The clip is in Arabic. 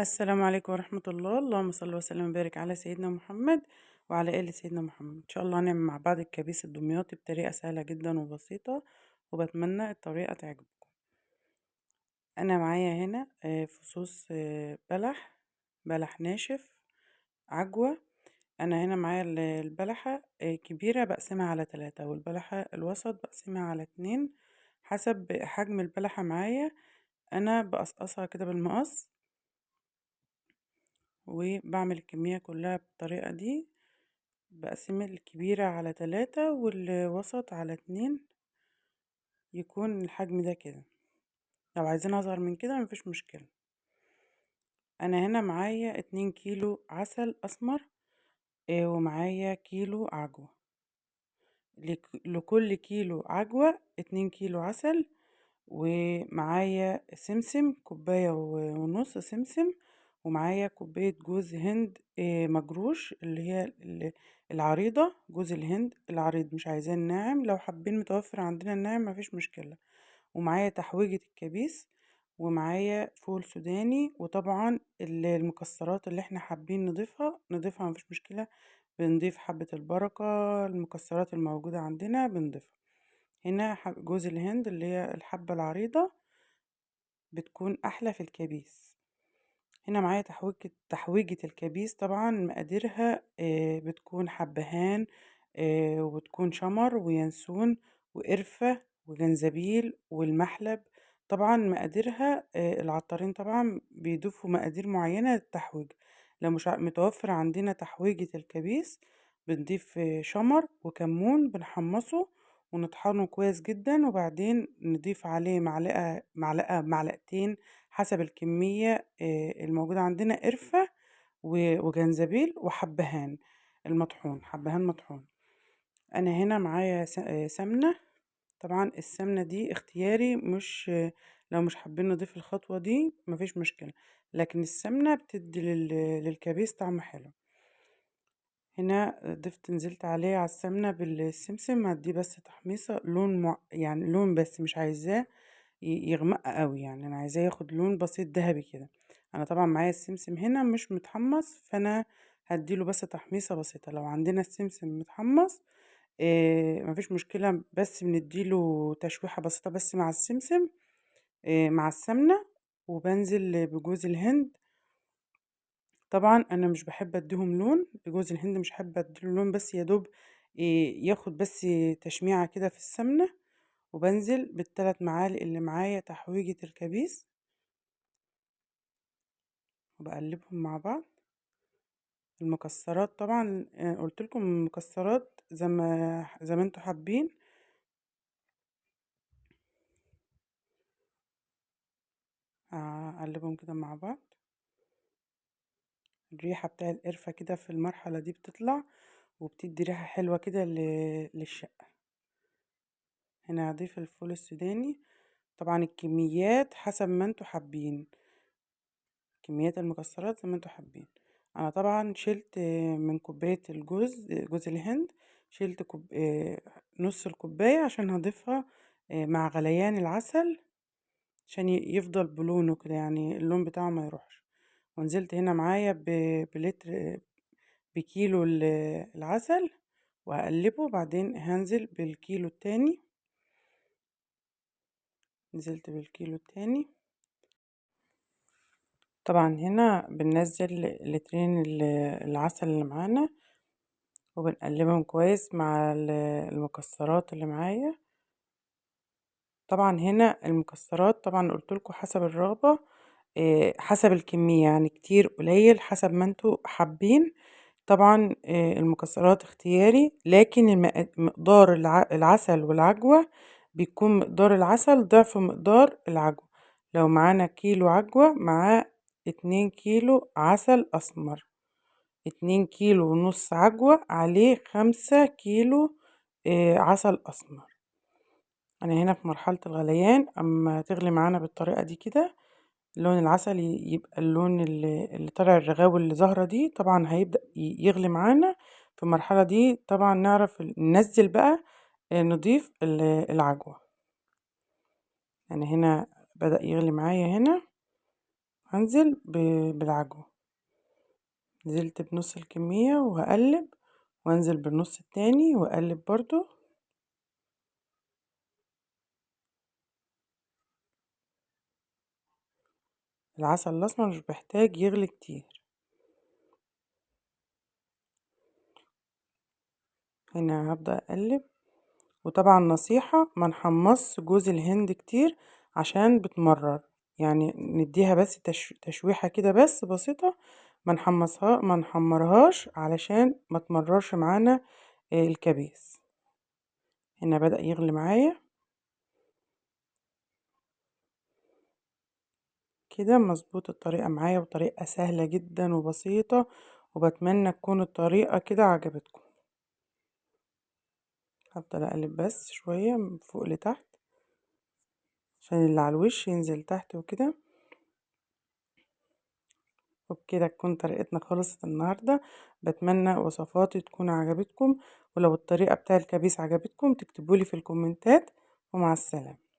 السلام عليكم ورحمة الله. اللهم صل وسلم وبارك على سيدنا محمد وعلى آل سيدنا محمد. إن شاء الله هنعمل مع بعض الكبيس الدمياطي بطريقة سهلة جدا وبسيطة وبتمنى الطريقة تعجبكم. أنا معايا هنا آه، فصوص آه، بلح بلح ناشف عجوة. أنا هنا معايا ال- البلحة آه، كبيرة بقسمها على تلاتة والبلحة الوسط بقسمها على اتنين. حسب حجم البلحة معايا أنا بقصقصها كده بالمقص وبعمل الكمية كلها بالطريقة دي بقسم الكبيرة على تلاتة والوسط على اتنين يكون الحجم ده كده. لو عايزين أصغر من كده مفيش مشكلة. أنا هنا معايا اتنين كيلو عسل أسمر آه، ومعايا كيلو عجوة. لك- لكل كيلو عجوة اتنين كيلو عسل ومعايا سمسم كوباية ونص سمسم ومعايا كوباية جوز هند آه، مجروش اللي هي ال- العريضة جوز الهند العريض مش عايزاه الناعم لو حابين متوفر عندنا الناعم مفيش مشكلة. ومعايا تحويجة الكبيس ومعايا فول سوداني وطبعا ال- المكسرات اللي إحنا حابين نضيفها نضيفها مفيش مشكلة بنضيف حبة البركة المكسرات الموجودة عندنا بنضيفها. هنا جوز الهند اللي هي الحبة العريضة بتكون أحلى في الكبيس. هنا معايا تحويجة تحويجة الكبيس طبعا مقاديرها آه، بتكون حبهان آه، وبتكون شمر وينسون وقرفة وجنزبيل والمحلب. طبعا مقاديرها آه، العطارين طبعا بيضيفوا مقادير معينة للتحويج. لو مش متوفر عندنا تحويجة الكبيس بنضيف شمر وكمون بنحمصه ونطحنه كويس جدا وبعدين نضيف عليه معلقة معلقة معلقتين حسب الكمية الموجودة عندنا قرفة و- وجنزبيل وحبهان المطحون حبهان مطحون. أنا هنا معايا سمنة. طبعا السمنة دي اختياري مش لو مش حابين نضيف الخطوة دي مفيش مشكلة لكن السمنة بتدي لل- للكبيس طعم حلو. هنا ضفت نزلت عليه على السمنة بالسمسم هديه بس تحميصة لون مع... يعني لون بس مش عايزاه. يغمق قوي يعني أنا عايزاه ياخد لون بسيط ذهبي كده. أنا طبعا معايا السمسم هنا مش متحمص فأنا هديله بس تحميصة بسيطة. لو عندنا السمسم متحمص إيه مفيش مشكلة بس بنديله تشويحة بسيطة بس مع السمسم إيه مع السمنة وبنزل بجوز الهند. طبعا أنا مش بحب أديهم لون جوز الهند مش حابة أديله لون بس يا دوب ياخد بس تشميعة كده في السمنة. وبنزل بالثلاث معالق اللي معايا تحويجة الكبيس. وبقلبهم مع بعض. المكسرات طبعا آه، قلت لكم المكسرات زي ما زي ما أنتوا حابين. أقلبهم كده مع بعض. الريحة بتاع القرفة كده في المرحلة دي بتطلع وبتدي ريحة حلوة كده للشقة. هنا هضيف الفول السوداني. طبعا الكميات حسب ما أنتوا حابين. كميات المكسرات زي ما أنتوا حابين. أنا طبعا شلت من كوباية الجوز جوز الهند شلت كوب... آه، نص الكوباية عشان هضيفها آه، مع غليان العسل عشان يفضل بلونه كده يعني اللون بتاعه ما يروحش. ونزلت هنا معايا ب... بلتر بكيلو ال- العسل وهقلبه بعدين هنزل بالكيلو التاني. نزلت بالكيلو التاني طبعا هنا بننزل لترين ال- العسل اللي معانا وبنقلبهم كويس مع ال- المكسرات اللي معايا. طبعا هنا المكسرات طبعا قلت لكم حسب الرغبة إيه، حسب الكمية يعني كتير قليل حسب ما أنتوا حابين. طبعا إيه، المكسرات اختياري لكن مقدار الع- العسل والعجوة بيكون مقدار العسل ضعف مقدار العجوة. لو معانا كيلو عجوة معاه اتنين كيلو عسل أسمر. اتنين كيلو ونص عجوة عليه خمسة كيلو آه، عسل أسمر. أنا هنا في مرحلة الغليان. أما تغلي معانا بالطريقة دي كده لون العسل يبقى اللون اللي طالع الرغاوي اللي ظاهرة دي طبعا هيبدأ يغلي معانا. في المرحلة دي طبعا نعرف ننزل بقى نضيف ال- العجوة. أنا هنا بدأ يغلي معايا هنا هنزل بالعجوة. نزلت بنص الكمية وهقلب وانزل بالنص التاني وأقلب برضو. العسل الأسمر مش بيحتاج يغلي كتير. هنا هبدأ أقلب. وطبعا نصيحة ما نحمص جوز الهند كتير عشان بتمرر. يعني نديها بس تش... تشويحة كده بس بسيطة ما نحمصها ما نحمرهاش علشان ما تمررش معانا الكبيس. هنا بدأ يغلي معايا. كده مظبوط الطريقة معايا وطريقة سهلة جدا وبسيطة وبتمنى تكون الطريقة كده عجبتكم. هفضل أقلب بس شوية من فوق لتحت عشان اللي على الوش ينزل تحت وكده. وبكده تكون طريقتنا خلصت النهاردة. بتمنى وصفاتي تكون عجبتكم. ولو الطريقة بتاع الكبيس عجبتكم تكتبولي في الكومنتات. ومع السلامة.